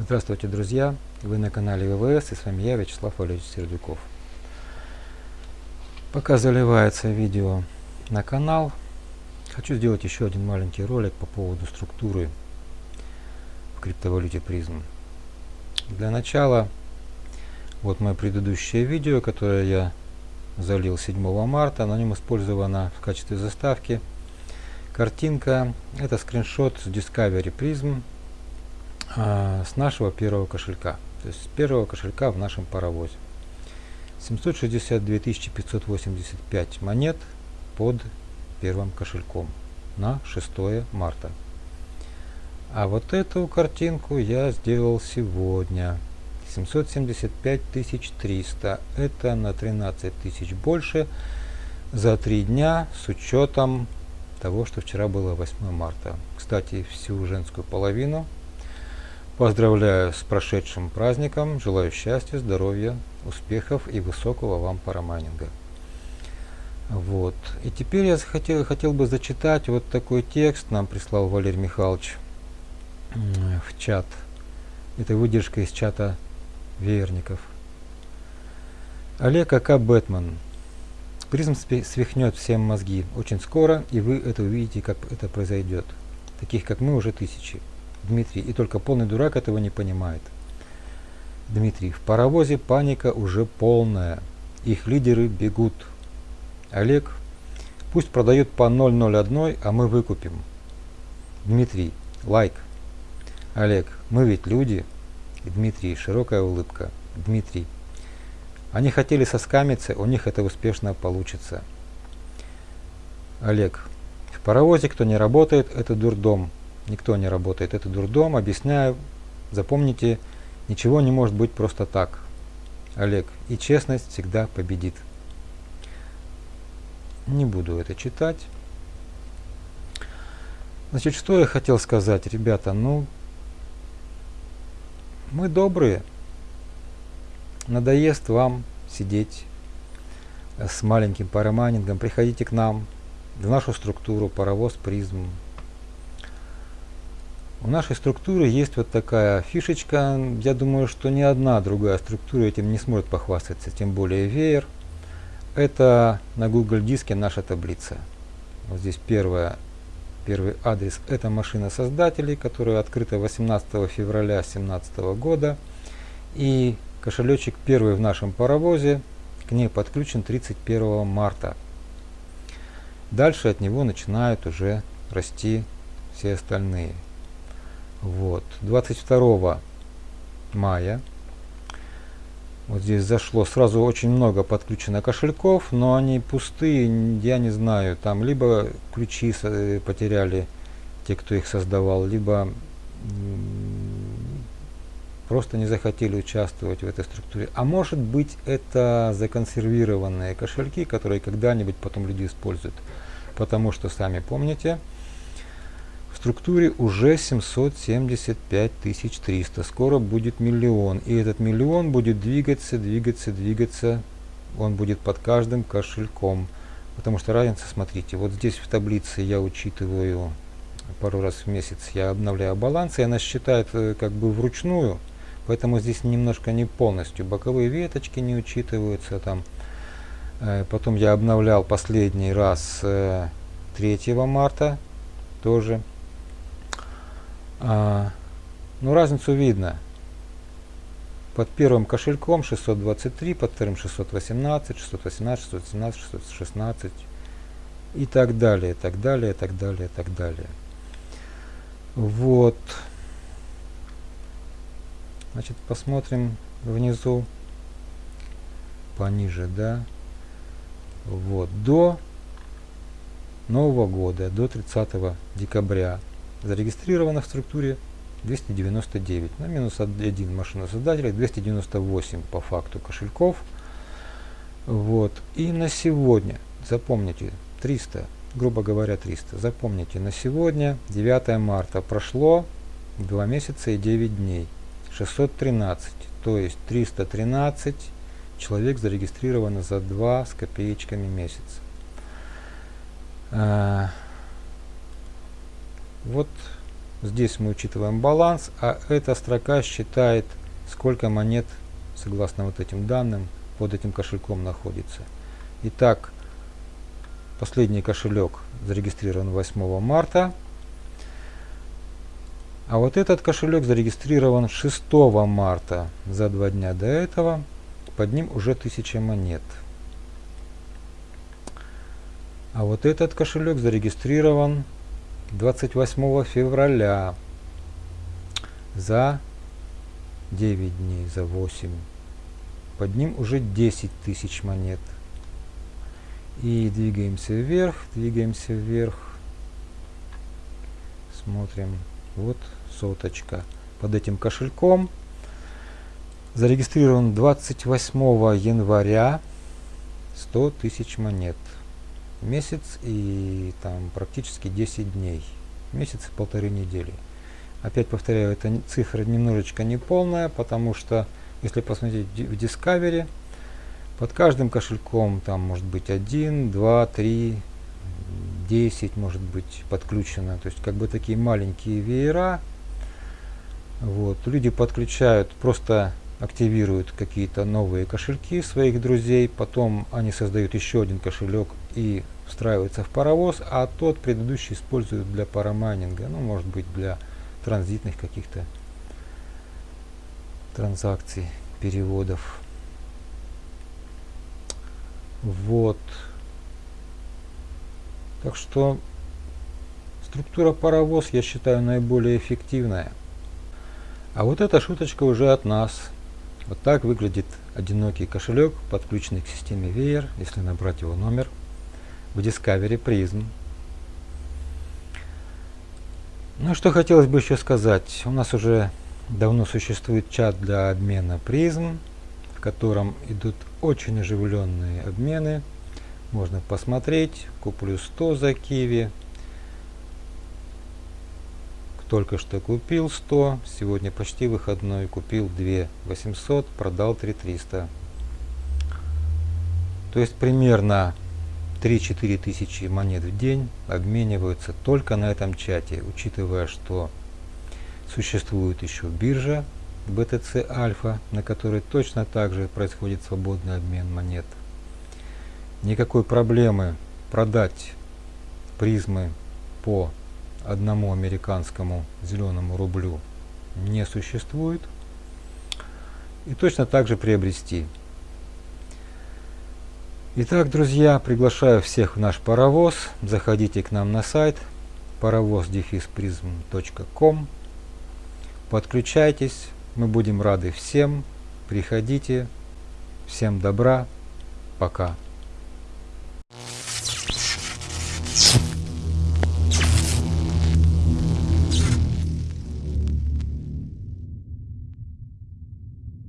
Здравствуйте, друзья! Вы на канале ВВС и с вами я, Вячеслав Валерьевич Сердюков. Пока заливается видео на канал, хочу сделать еще один маленький ролик по поводу структуры в криптовалюте призм. Для начала, вот мое предыдущее видео, которое я залил 7 марта, на нем использована в качестве заставки картинка. Это скриншот с Discovery Prism а, с нашего первого кошелька. То есть с первого кошелька в нашем паровозе. 762 585 монет под первым кошельком на 6 марта. А вот эту картинку я сделал сегодня. 775 300. Это на 13 тысяч больше за три дня с учетом того, что вчера было 8 марта. Кстати, всю женскую половину Поздравляю с прошедшим праздником, желаю счастья, здоровья, успехов и высокого вам парамайнинга. Вот. И теперь я хотел, хотел бы зачитать вот такой текст, нам прислал Валерий Михайлович в чат. Это выдержка из чата Веерников. Олег АК Бэтмен. Призм свихнет всем мозги очень скоро, и вы это увидите, как это произойдет. Таких, как мы, уже тысячи. Дмитрий, и только полный дурак этого не понимает. Дмитрий, в паровозе паника уже полная. Их лидеры бегут. Олег, пусть продают по 001, а мы выкупим. Дмитрий, лайк. Олег, мы ведь люди. Дмитрий, широкая улыбка. Дмитрий, они хотели соскамиться, у них это успешно получится. Олег, в паровозе кто не работает, это дурдом никто не работает. Это дурдом, объясняю, запомните, ничего не может быть просто так. Олег, и честность всегда победит. Не буду это читать. Значит, что я хотел сказать, ребята, ну, мы добрые. Надоест вам сидеть с маленьким парамайнингом, приходите к нам, в нашу структуру, паровоз, призм, у нашей структуры есть вот такая фишечка. Я думаю, что ни одна другая структура этим не сможет похвастаться, тем более веер. Это на Google диске наша таблица. Вот здесь первая, первый адрес. Это машина создателей, которая открыта 18 февраля 2017 года. И кошелечек первый в нашем паровозе к ней подключен 31 марта. Дальше от него начинают уже расти все остальные. Вот. 22 мая вот здесь зашло сразу очень много подключено кошельков, но они пустые, я не знаю, там либо ключи э, потеряли те, кто их создавал, либо просто не захотели участвовать в этой структуре. А может быть это законсервированные кошельки, которые когда-нибудь потом люди используют. Потому что, сами помните, структуре уже 775 300. Скоро будет миллион. И этот миллион будет двигаться, двигаться, двигаться. Он будет под каждым кошельком. Потому что разница, смотрите, вот здесь в таблице я учитываю пару раз в месяц, я обновляю баланс, и она считает э, как бы вручную. Поэтому здесь немножко не полностью. Боковые веточки не учитываются там. Э, потом я обновлял последний раз 3 э, марта тоже а, ну, разницу видно. Под первым кошельком 623, под вторым 618, 618, 617, 616 и так далее, так далее, так далее, так далее. Вот. Значит, посмотрим внизу, пониже, да. Вот, до Нового года, до 30 декабря зарегистрировано в структуре 299 на минус 1 машина создателя 298 по факту кошельков. Вот. И на сегодня запомните 300 грубо говоря 300 запомните на сегодня 9 марта прошло 2 месяца и 9 дней. 613 то есть 313 человек зарегистрировано за 2 с копеечками месяца. А, вот Здесь мы учитываем баланс, а эта строка считает, сколько монет, согласно вот этим данным, под этим кошельком находится. Итак, последний кошелек зарегистрирован 8 марта. А вот этот кошелек зарегистрирован 6 марта, за два дня до этого. Под ним уже 1000 монет. А вот этот кошелек зарегистрирован 28 февраля за 9 дней, за 8. Под ним уже 10 тысяч монет. И двигаемся вверх, двигаемся вверх. Смотрим. Вот соточка. Под этим кошельком зарегистрирован 28 января 100 тысяч монет месяц и там практически 10 дней, месяц и полторы недели. Опять повторяю, эта цифра немножечко не полная, потому что если посмотреть в Discovery, под каждым кошельком там может быть 1, 2, 3, 10 может быть подключено. То есть как бы такие маленькие веера. Вот. Люди подключают, просто активируют какие-то новые кошельки своих друзей, потом они создают еще один кошелек и встраивается в паровоз, а тот предыдущий используют для парамайнинга, ну может быть для транзитных каких-то транзакций, переводов. Вот. Так что структура паровоз я считаю наиболее эффективная. А вот эта шуточка уже от нас. Вот так выглядит одинокий кошелек, подключенный к системе Weir, если набрать его номер в Discovery Prism. Ну что хотелось бы еще сказать. У нас уже давно существует чат для обмена Prism, в котором идут очень оживленные обмены. Можно посмотреть. Куплю 100 за Киви. Только что купил 100. Сегодня почти выходной. Купил 2 800. Продал 3 300. То есть примерно 3-4 тысячи монет в день обмениваются только на этом чате, учитывая, что существует еще биржа BTC Alpha, на которой точно так же происходит свободный обмен монет. Никакой проблемы продать призмы по одному американскому зеленому рублю не существует. И точно так же приобрести Итак, друзья, приглашаю всех в наш паровоз. Заходите к нам на сайт паровоз-prism.com. Подключайтесь, мы будем рады всем. Приходите. Всем добра. Пока.